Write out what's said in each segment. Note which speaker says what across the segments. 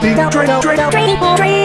Speaker 1: Dream, dream, dream, dream, dream, dream.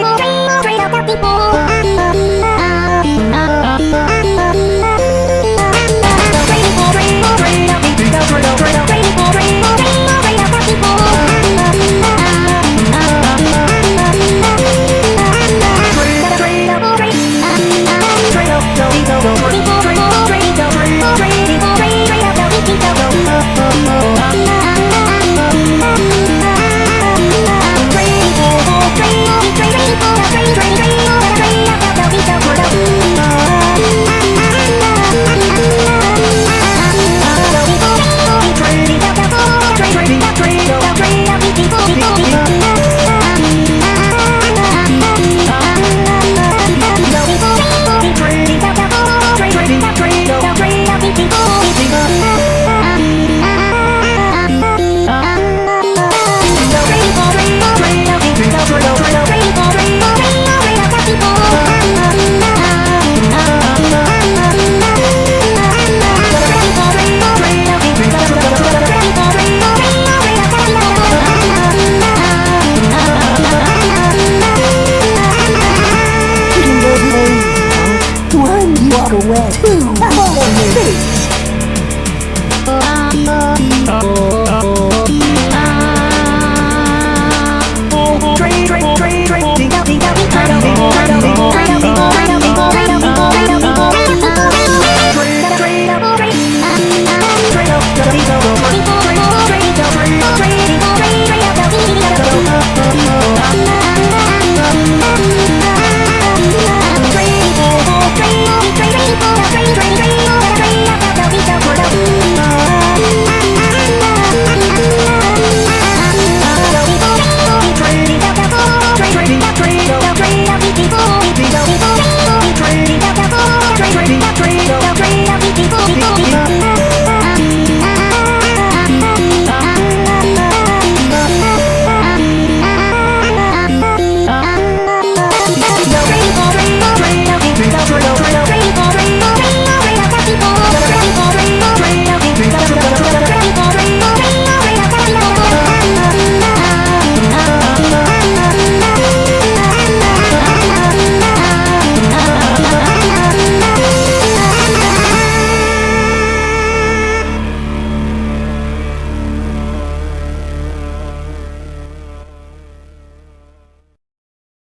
Speaker 1: away.